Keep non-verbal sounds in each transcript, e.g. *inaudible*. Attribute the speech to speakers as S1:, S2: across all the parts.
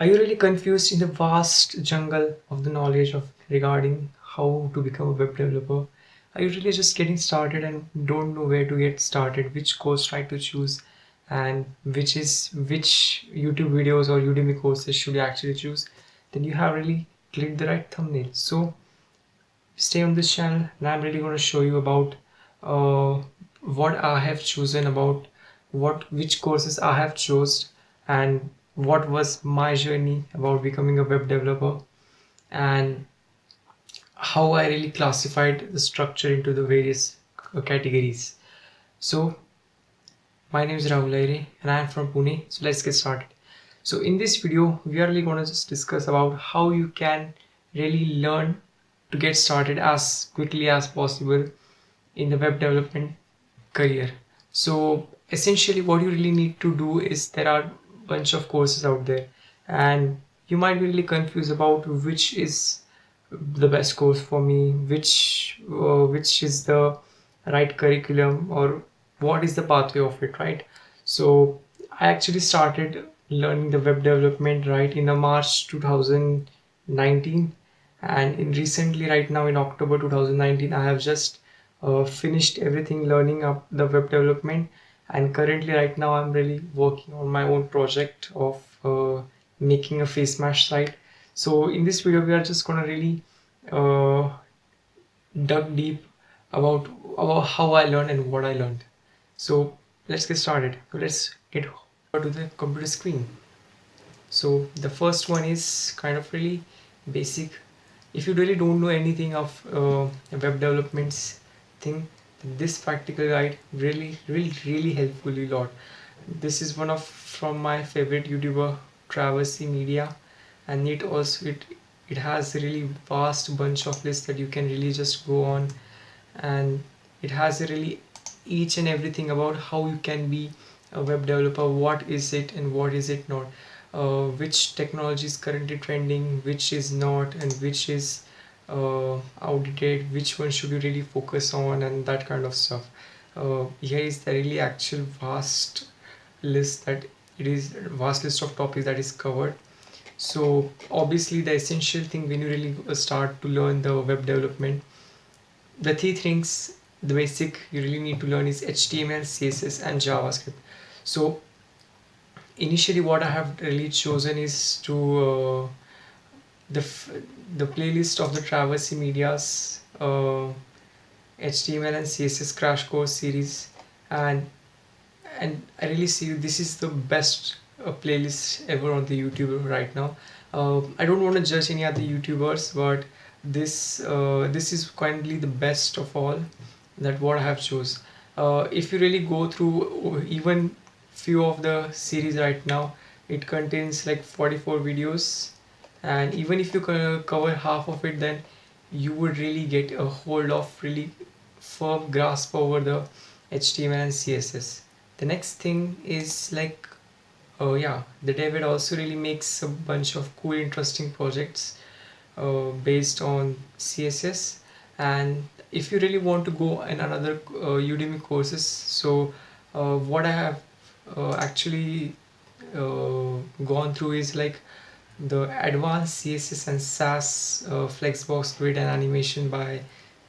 S1: Are you really confused in the vast jungle of the knowledge of regarding how to become a web developer? Are you really just getting started and don't know where to get started, which course try to choose, and which is which YouTube videos or Udemy courses should you actually choose? Then you have really clicked the right thumbnail. So stay on this channel, and I'm really going to show you about uh, what I have chosen about what which courses I have chose and what was my journey about becoming a web developer and how I really classified the structure into the various categories. So my name is Rahul Aire and I am from Pune. So let's get started. So in this video, we are really going to just discuss about how you can really learn to get started as quickly as possible in the web development career. So essentially what you really need to do is there are bunch of courses out there. And you might be really confused about which is the best course for me which uh, which is the right curriculum or what is the pathway of it right? So i actually started learning the web development right in the march 2019 and in recently right now in october 2019 i have just uh, finished everything learning up the web development and currently right now I'm really working on my own project of uh, making a face mask site so in this video we are just gonna really uh, dug deep about about how I learned and what I learned. So let's get started. Let's get over to the computer screen. So the first one is kind of really basic. If you really don't know anything of uh, web developments thing this practical guide really really really helpful a lot. This is one of from my favorite youtuber Traversy Media and it also it it has a really vast bunch of lists that you can really just go on and it has a really each and everything about how you can be a web developer what is it and what is it not. Uh, which technology is currently trending which is not and which is uh, which one should you really focus on and that kind of stuff. Uh, here is the really actual vast list that it is vast list of topics that is covered. So obviously the essential thing when you really start to learn the web development the three things the basic you really need to learn is html css and javascript. So initially what i have really chosen is to uh, the the playlist of the Traversy Media's uh, HTML and CSS crash course series. And and I really see this is the best uh, playlist ever on the YouTube right now. Uh, I don't want to judge any other YouTubers but this uh, this is currently the best of all that what I have chose. Uh, if you really go through uh, even few of the series right now it contains like 44 videos and even if you cover half of it then you would really get a hold of really firm grasp over the HTML and CSS the next thing is like oh yeah the David also really makes a bunch of cool interesting projects uh, based on CSS and if you really want to go in another uh, Udemy courses so uh, what I have uh, actually uh, gone through is like the advanced css and sass uh, flexbox grid and animation by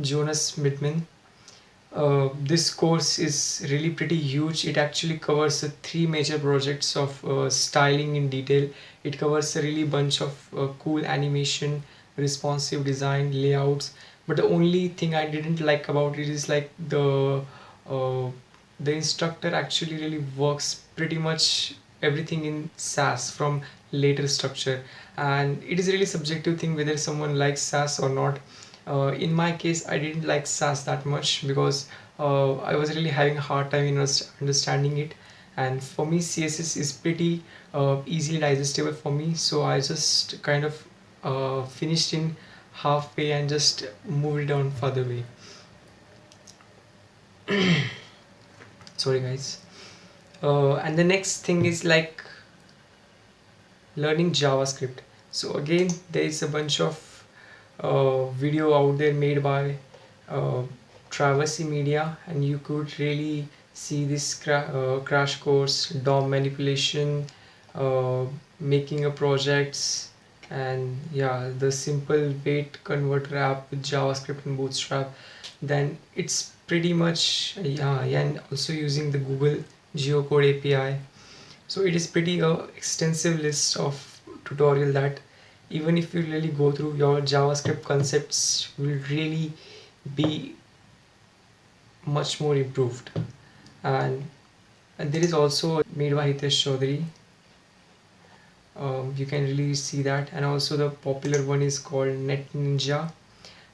S1: jonas Schmedtmann uh, this course is really pretty huge. It actually covers the three major projects of uh, styling in detail. It covers a really bunch of uh, cool animation responsive design layouts. But the only thing i didn't like about it is like the uh, the instructor actually really works pretty much everything in sass from later structure. And it is really subjective thing whether someone likes sass or not. Uh, in my case i didn't like sass that much because uh, i was really having a hard time in understanding it. And for me css is pretty uh, easily digestible for me. So i just kind of uh, finished in halfway and just moved on further way. *coughs* Sorry guys uh, and the next thing is like learning JavaScript. So again there is a bunch of uh, video out there made by uh, Traversy Media and you could really see this cra uh, crash course DOM manipulation uh, making a projects and yeah the simple weight converter app with javascript and bootstrap. Then it's pretty much yeah, yeah and also using the google geocode api so it is pretty uh, extensive list of tutorial that even if you really go through your javascript concepts will really be much more improved. And, and there is also made by Hitesh Chaudhary. Um, you can really see that. And also the popular one is called net ninja.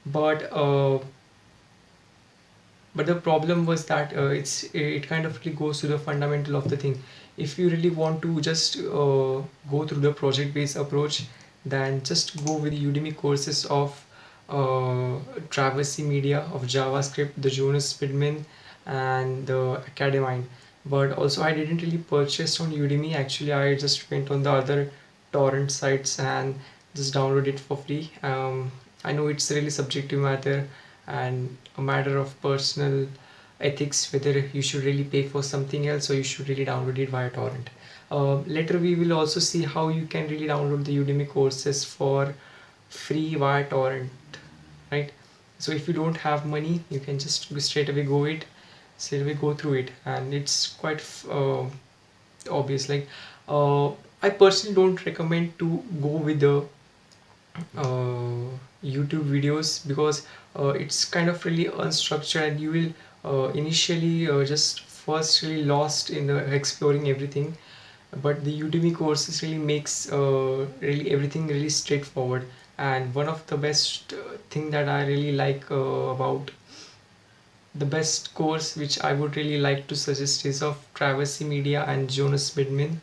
S1: But uh, but the problem was that uh, it's it kind of really goes to the fundamental of the thing. If you really want to just uh, go through the project based approach then just go with udemy courses of uh, Traversy Media of JavaScript, the Jonas Schmedtmann and the Academind but also I didn't really purchase on Udemy. Actually I just went on the other torrent sites and just download it for free. Um, I know it's really subjective matter and a matter of personal ethics whether you should really pay for something else or you should really download it via torrent. Uh, later we will also see how you can really download the Udemy courses for free via torrent right? So if you don't have money you can just straight away go it straight away go through it. And it's quite uh, obvious like uh, I personally don't recommend to go with the uh, YouTube videos because Uh, it's kind of really unstructured and you will uh, initially uh, just first really lost in uh, exploring everything. But the Udemy courses really makes uh, really everything really straightforward. And one of the best thing that I really like about the best course which I would really like to suggest is of Traversy Media and Jonas Schmedtmann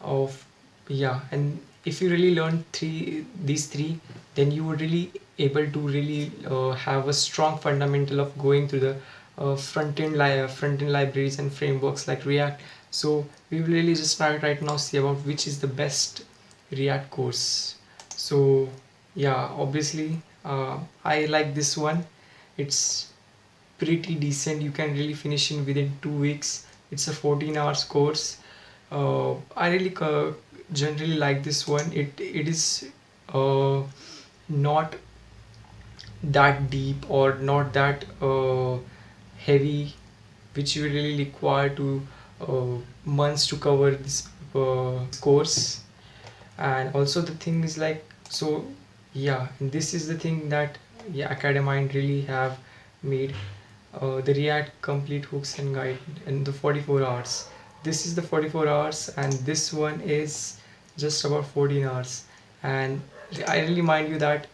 S1: of yeah and if you really learn three these three then you would really able to really uh, have a strong fundamental of going through the uh, front-end li front-end libraries and frameworks like React. So we will really just try right now see about which is the best React course. So yeah obviously uh, I like this one. It's pretty decent. You can really finish in within two weeks. It's a 14 hours course. Uh, I really uh, generally like this one. It it is uh, not that deep or not that uh, heavy which you really require to uh, months to cover this uh, course. And also the thing is like so yeah this is the thing that yeah Academind really have made uh, the react complete hooks and guide in the 44 hours. This is the 44 hours and this one is just about 14 hours. And I really mind you that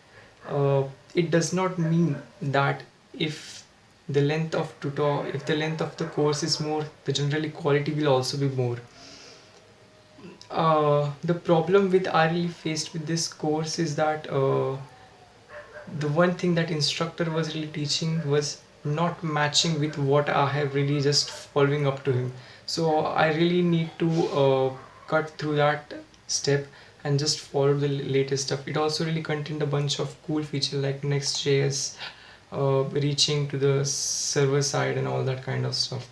S1: uh, it does not mean that if the length of tutor if the length of the course is more the generally quality will also be more. Uh, the problem with really faced with this course is that uh, the one thing that instructor was really teaching was not matching with what I have really just following up to him. So I really need to uh, cut through that step and just follow the latest stuff it also really contained a bunch of cool features like next.js uh, reaching to the server side and all that kind of stuff.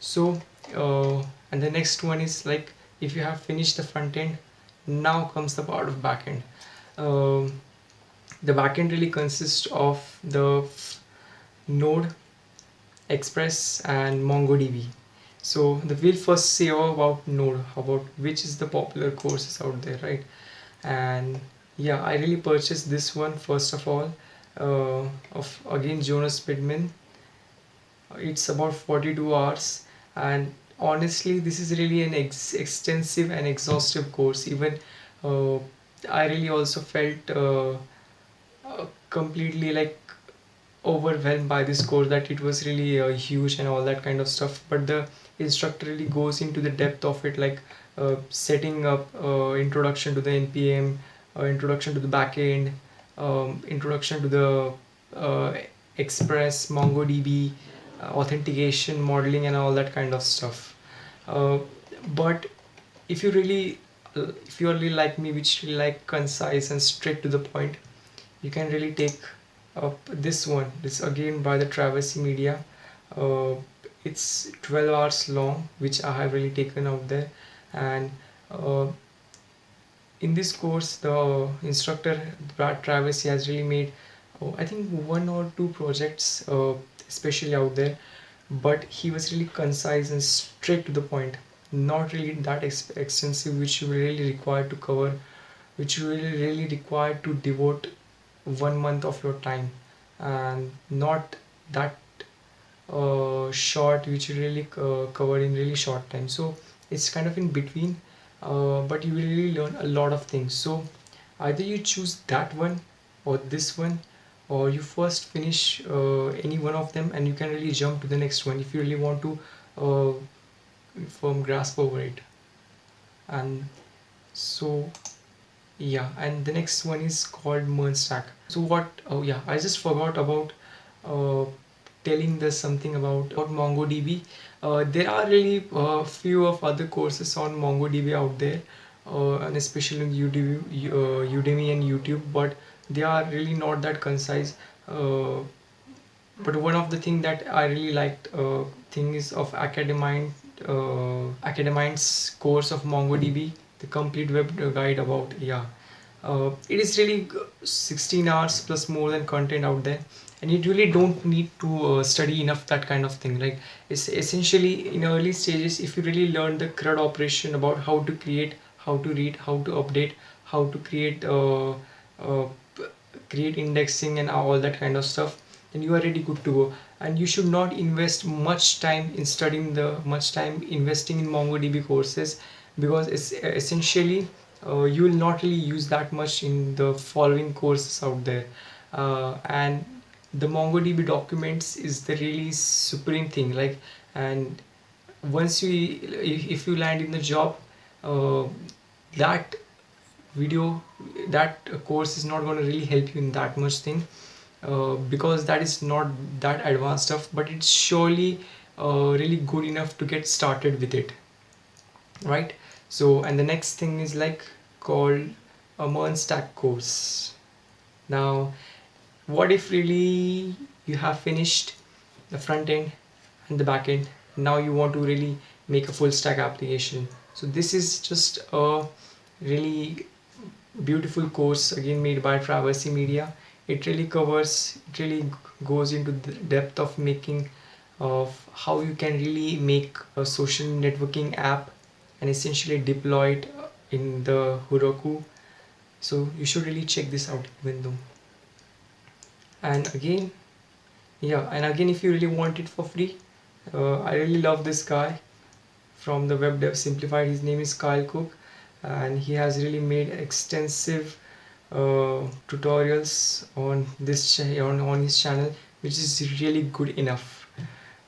S1: So uh, and the next one is like if you have finished the front end now comes the part of backend um, the backend really consists of the node express and mongodb so the we'll first say all about node about which is the popular courses out there right? And yeah i really purchased this one first of all uh, of again jonas Schmedtmann it's about 42 hours and honestly this is really an ex extensive and exhaustive course. Even uh, i really also felt uh, uh completely like overwhelmed by this course that it was really uh, huge and all that kind of stuff. But the instructor really goes into the depth of it like uh, setting up uh, introduction to the npm uh, introduction to the backend um, introduction to the uh, express mongodb uh, authentication modeling and all that kind of stuff. But if you really if you are really like me which really like concise and straight to the point you can really take up this one. This again by the Traversy Media. Uh, it's 12 hours long which I have really taken out there. And uh, in this course the instructor Brad Traversy has really made oh, I think one or two projects uh, especially out there. But he was really concise and straight to the point. Not really that ex extensive which you really require to cover which you really really require to devote one month of your time. And not that uh, short which really uh, cover in really short time. So it's kind of in between uh, but you will really learn a lot of things. So either you choose that one or this one or you first finish uh, any one of them and you can really jump to the next one if you really want to uh, firm grasp over it. And so yeah and the next one is called MERN stack so what oh yeah I just forgot about uh, telling this something about, about MongoDB. Uh, there are really a uh, few of other courses on MongoDB out there uh, and especially Udemy, uh, Udemy and YouTube but they are really not that concise. Uh, but one of the thing that I really liked uh, thing is of Academind uh, Academind's course of MongoDB the complete web guide about yeah. It is really 16 hours plus more than content out there and you really don't need to uh, study enough that kind of thing. Like it's essentially in early stages if you really learn the CRUD operation about how to create how to read how to update how to create uh, uh, create indexing and all that kind of stuff then you are really good to go. And you should not invest much time in studying the much time investing in MongoDB courses because it's essentially uh, you will not really use that much in the following courses out there. Uh, and the MongoDB documents is the really supreme thing like and once you if, you land in the job uh, that video that course is not going to really help you in that much thing uh, because that is not that advanced stuff but it's surely uh, really good enough to get started with it right? So and the next thing is like called a MERN stack course. Now what if really you have finished the front end and the back end? Now you want to really make a full stack application. So this is just a really beautiful course again made by Traversy Media. It really covers it really goes into the depth of making of how you can really make a social networking app and essentially deploy it in the Heroku. So you should really check this out even though and again yeah and again if you really want it for free uh, I really love this guy from the web dev simplified. His name is Kyle Cook and he has really made extensive uh, tutorials on this on, on his channel which is really good enough.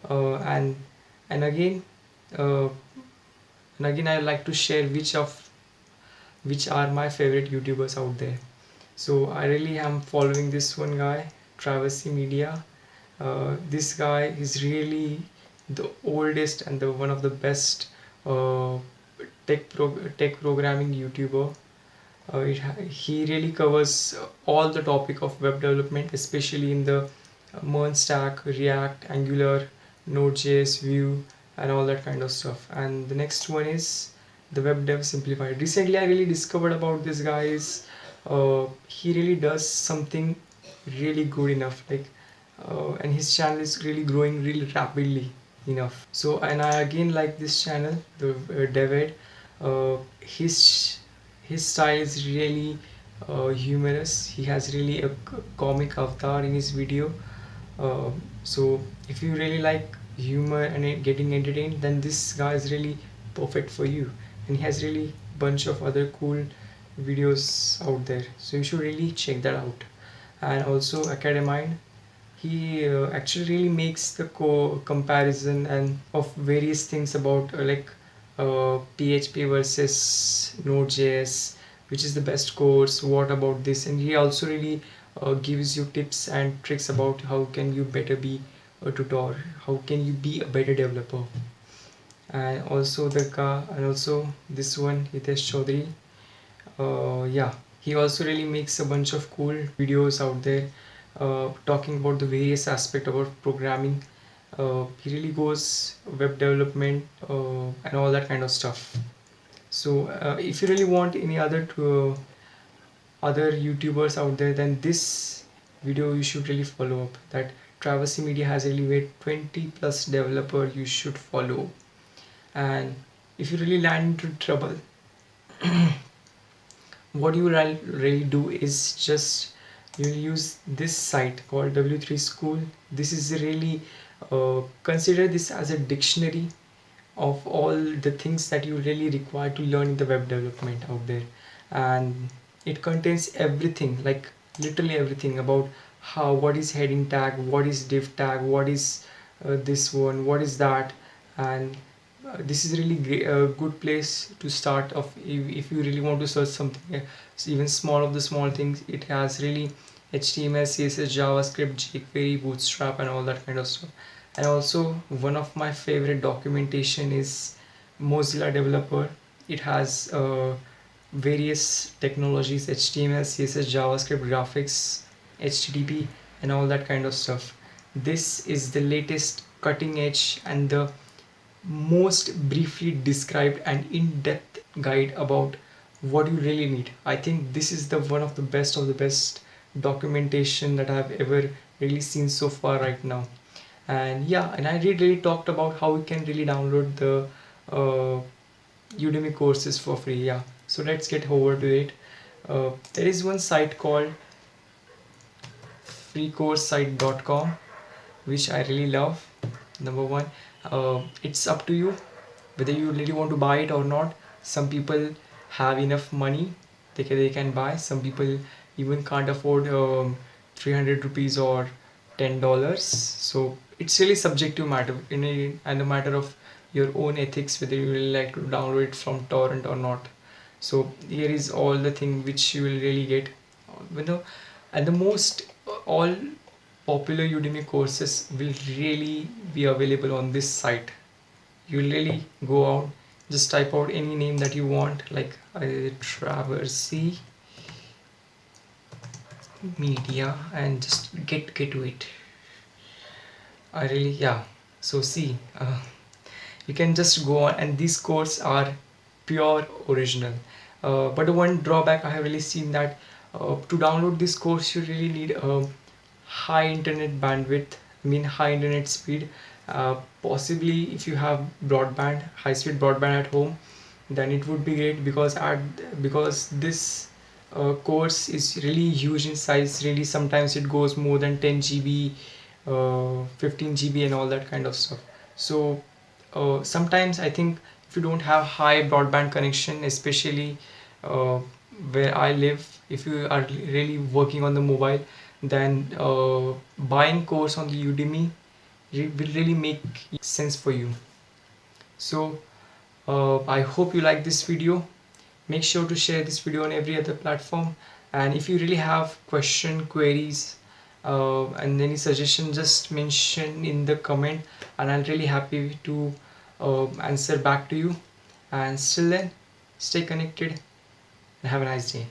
S1: Uh, and and again uh, and again I like to share which of which are my favorite youtubers out there. So I really am following this one guy Traversy Media. Uh, this guy is really the oldest and the one of the best uh, tech pro tech programming YouTuber. Uh, it, he really covers all the topic of web development, especially in the MERN stack, React, Angular, Node.js, Vue, and all that kind of stuff. And the next one is the web dev simplified. Recently, I really discovered about this guy uh, he really does something really good enough like uh, and his channel is really growing really rapidly enough. So and I again like this channel the uh, David. Uh, his his style is really uh, humorous. He has really a comic avatar in his video. Uh, so if you really like humor and getting entertained then this guy is really perfect for you. And he has really bunch of other cool videos out there. So you should really check that out and also Academind he uh, actually really makes the co comparison and of various things about uh, like uh, PHP versus Node.js which is the best course what about this? And he also really uh, gives you tips and tricks about how can you better be a tutor how can you be a better developer. And also the car and also this one Hitesh Chaudhary. Uh, yeah he also really makes a bunch of cool videos out there uh, talking about the various aspect about programming. Uh, he really goes web development uh, and all that kind of stuff. So uh, if you really want any other to, other youtubers out there then this video you should really follow up. That Traversy Media has really made 20 plus developer you should follow. And if you really land into trouble *clears throat* what you really do is just you'll use this site called w3 school. This is really uh, consider this as a dictionary of all the things that you really require to learn in the web development out there. And it contains everything like literally everything about how what is heading tag what is div tag what is uh, this one what is that and this is really a good place to start of if, if you really want to search something even small of the small things it has really HTML, CSS, JavaScript, jQuery, Bootstrap and all that kind of stuff. And also one of my favorite documentation is Mozilla developer. It has uh, various technologies HTML, CSS, JavaScript, graphics, HTTP and all that kind of stuff. This is the latest cutting edge and the most briefly described and in-depth guide about what you really need. I think this is the one of the best of the best documentation that i've ever really seen so far right now. And yeah and i really really talked about how you can really download the uh, udemy courses for free. Yeah. So let's get over to it. Uh, there is one site called freecoursesite.com which i really love. Number one uh, it's up to you whether you really want to buy it or not. Some people have enough money. They can, they can buy. Some people even can't afford um, 300 rupees or 10 dollars. So it's really subjective matter in a and a matter of your own ethics whether you really like to download it from torrent or not. So here is all the thing which you will really get. You know and the most all popular Udemy courses will really be available on this site. You really go out just type out any name that you want like uh, Traversy media and just get get to it. I really yeah. So see uh, you can just go on and these courses are pure original. Uh, but one drawback I have really seen that uh, to download this course you really need a high internet bandwidth mean high internet speed. Uh, possibly if you have broadband high-speed broadband at home then it would be great because at because this uh, course is really huge in size. Really sometimes it goes more than 10 GB uh, 15 GB and all that kind of stuff. So uh, sometimes I think if you don't have high broadband connection especially uh, where I live if you are really working on the mobile then uh, buying course on the Udemy will really make sense for you. So uh, I hope you like this video. Make sure to share this video on every other platform. And if you really have question queries uh, and any suggestion just mention in the comment and I'm really happy to uh, answer back to you. And still then stay connected and have a nice day